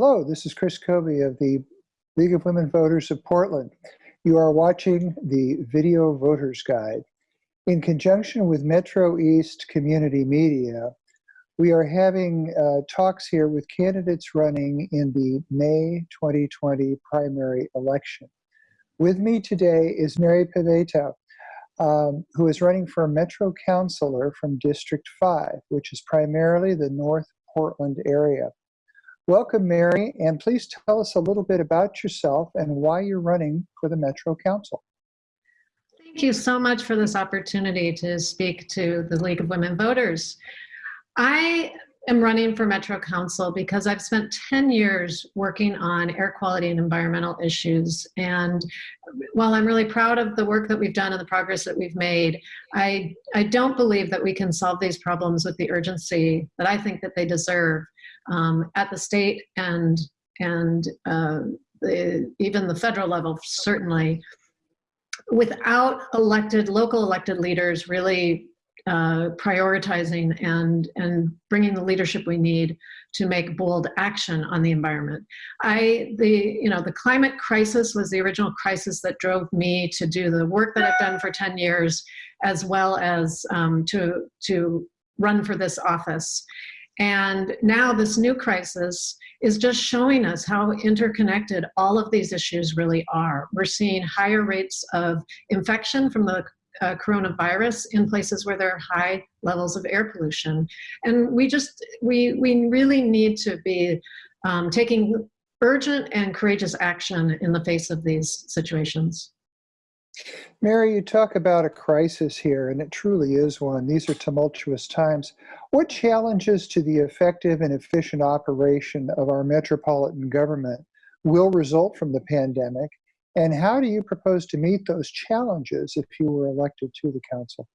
Hello, this is Chris Covey of the League of Women Voters of Portland. You are watching the Video Voters Guide. In conjunction with Metro East Community Media, we are having uh, talks here with candidates running in the May 2020 primary election. With me today is Mary Peveto, um, who is running for Metro Councilor from District 5, which is primarily the North Portland area. Welcome, Mary, and please tell us a little bit about yourself and why you're running for the Metro Council. Thank you so much for this opportunity to speak to the League of Women Voters. I am running for Metro Council because I've spent 10 years working on air quality and environmental issues. And while I'm really proud of the work that we've done and the progress that we've made, I, I don't believe that we can solve these problems with the urgency that I think that they deserve um, at the state and, and uh, the, even the federal level, certainly, without elected, local elected leaders really uh, prioritizing and, and bringing the leadership we need to make bold action on the environment. I, the, you know, the climate crisis was the original crisis that drove me to do the work that I've done for 10 years, as well as um, to, to run for this office. And now this new crisis is just showing us how interconnected all of these issues really are. We're seeing higher rates of infection from the uh, coronavirus in places where there are high levels of air pollution. And we just, we, we really need to be um, taking urgent and courageous action in the face of these situations. Mary, you talk about a crisis here, and it truly is one. These are tumultuous times. What challenges to the effective and efficient operation of our metropolitan government will result from the pandemic, and how do you propose to meet those challenges if you were elected to the council?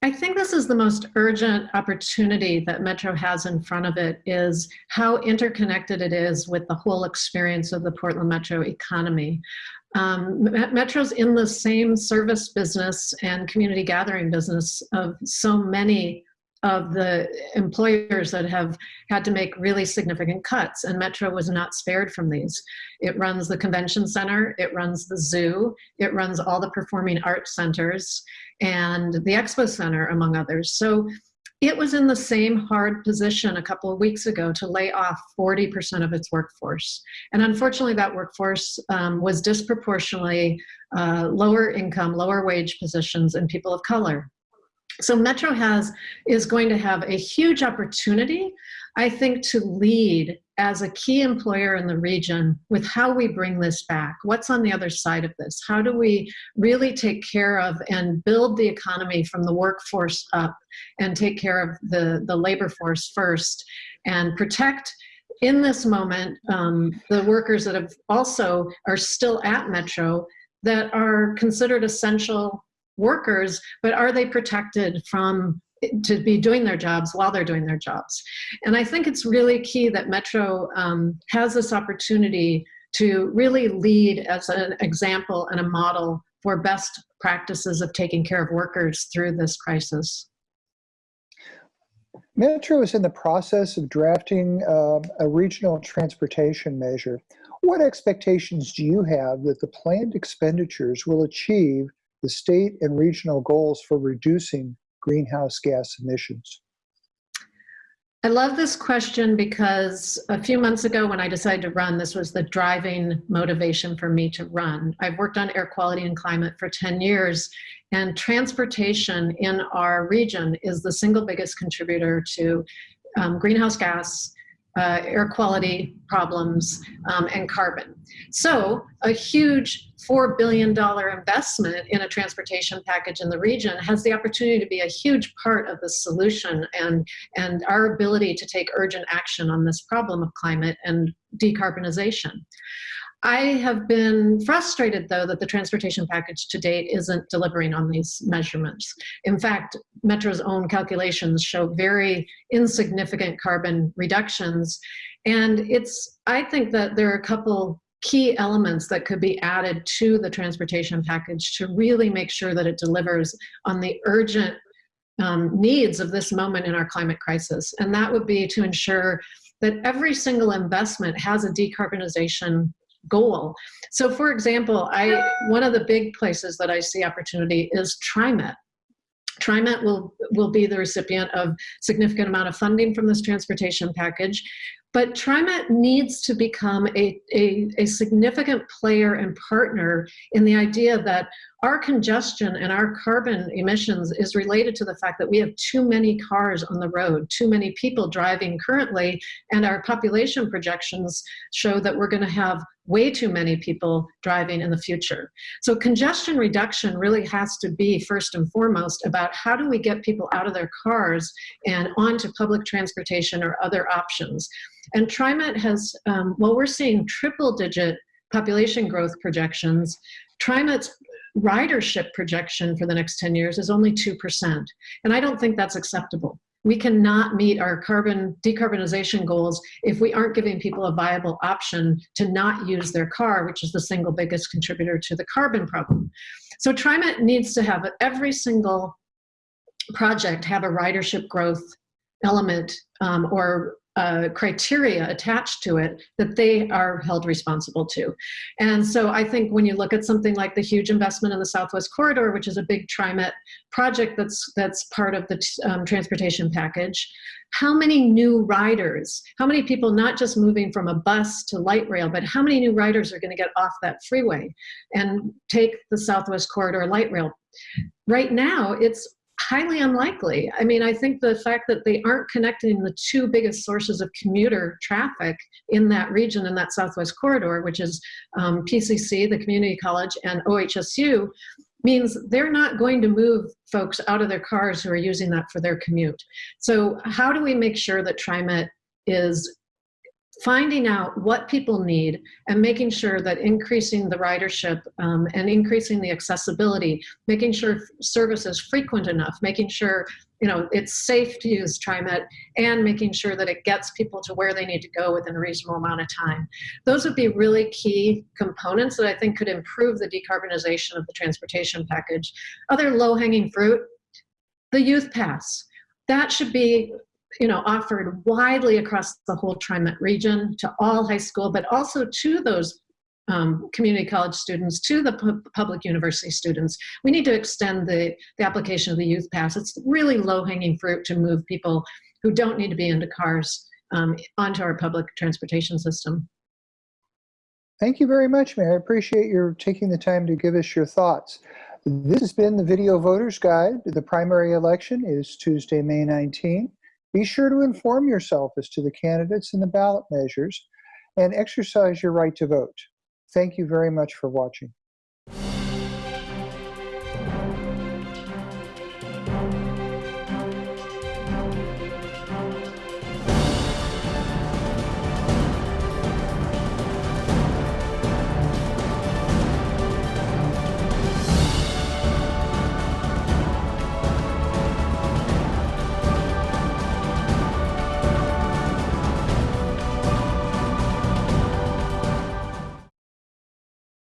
I think this is the most urgent opportunity that Metro has in front of it is how interconnected it is with the whole experience of the Portland Metro economy. Um, Metro's in the same service business and community gathering business of so many of the employers that have had to make really significant cuts and Metro was not spared from these. It runs the convention center, it runs the zoo, it runs all the performing arts centers and the expo center among others. So it was in the same hard position a couple of weeks ago to lay off 40% of its workforce. And unfortunately, that workforce um, was disproportionately uh, lower income, lower wage positions and people of color. So Metro has is going to have a huge opportunity, I think, to lead as a key employer in the region with how we bring this back. What's on the other side of this? How do we really take care of and build the economy from the workforce up and take care of the, the labor force first and protect in this moment um, the workers that have also are still at Metro that are considered essential workers, but are they protected from to be doing their jobs while they're doing their jobs. And I think it's really key that Metro um, has this opportunity to really lead as an example and a model for best practices of taking care of workers through this crisis. Metro is in the process of drafting uh, a regional transportation measure. What expectations do you have that the planned expenditures will achieve the state and regional goals for reducing greenhouse gas emissions? I love this question because a few months ago when I decided to run, this was the driving motivation for me to run. I've worked on air quality and climate for 10 years and transportation in our region is the single biggest contributor to um, greenhouse gas uh, air quality problems, um, and carbon. So a huge $4 billion investment in a transportation package in the region has the opportunity to be a huge part of the solution and, and our ability to take urgent action on this problem of climate and decarbonization. I have been frustrated, though, that the transportation package to date isn't delivering on these measurements. In fact, Metro's own calculations show very insignificant carbon reductions. And it's, I think that there are a couple key elements that could be added to the transportation package to really make sure that it delivers on the urgent um, needs of this moment in our climate crisis. And that would be to ensure that every single investment has a decarbonization goal. So for example, I one of the big places that I see opportunity is TriMet. TriMet will, will be the recipient of significant amount of funding from this transportation package. But TriMet needs to become a, a, a, significant player and partner in the idea that our congestion and our carbon emissions is related to the fact that we have too many cars on the road, too many people driving currently, and our population projections show that we're going to have way too many people driving in the future. So congestion reduction really has to be first and foremost about how do we get people out of their cars and onto public transportation or other options. And TriMet has, um, we're seeing triple digit population growth projections. TriMet's ridership projection for the next 10 years is only 2%. And I don't think that's acceptable. We cannot meet our carbon decarbonization goals if we aren't giving people a viable option to not use their car, which is the single biggest contributor to the carbon problem. So TriMet needs to have every single project have a ridership growth element um, or uh, criteria attached to it that they are held responsible to. And so I think when you look at something like the huge investment in the Southwest Corridor, which is a big TriMet project that's, that's part of the um, transportation package, how many new riders, how many people not just moving from a bus to light rail, but how many new riders are gonna get off that freeway and take the Southwest Corridor light rail? Right now, it's highly unlikely. I mean, I think the fact that they aren't connecting the two biggest sources of commuter traffic in that region, in that Southwest corridor, which is um, PCC, the community college, and OHSU, means they're not going to move folks out of their cars who are using that for their commute. So how do we make sure that TriMet is finding out what people need and making sure that increasing the ridership um, and increasing the accessibility, making sure service is frequent enough, making sure you know it's safe to use TriMet, and making sure that it gets people to where they need to go within a reasonable amount of time. Those would be really key components that I think could improve the decarbonization of the transportation package. Other low-hanging fruit, the youth pass. That should be you know, offered widely across the whole TriMet region to all high school, but also to those um, community college students, to the pu public university students. We need to extend the, the application of the youth pass. It's really low hanging fruit to move people who don't need to be into cars um, onto our public transportation system. Thank you very much, Mayor. I appreciate your taking the time to give us your thoughts. This has been the Video Voters Guide. The primary election is Tuesday, May 19. Be sure to inform yourself as to the candidates and the ballot measures and exercise your right to vote. Thank you very much for watching.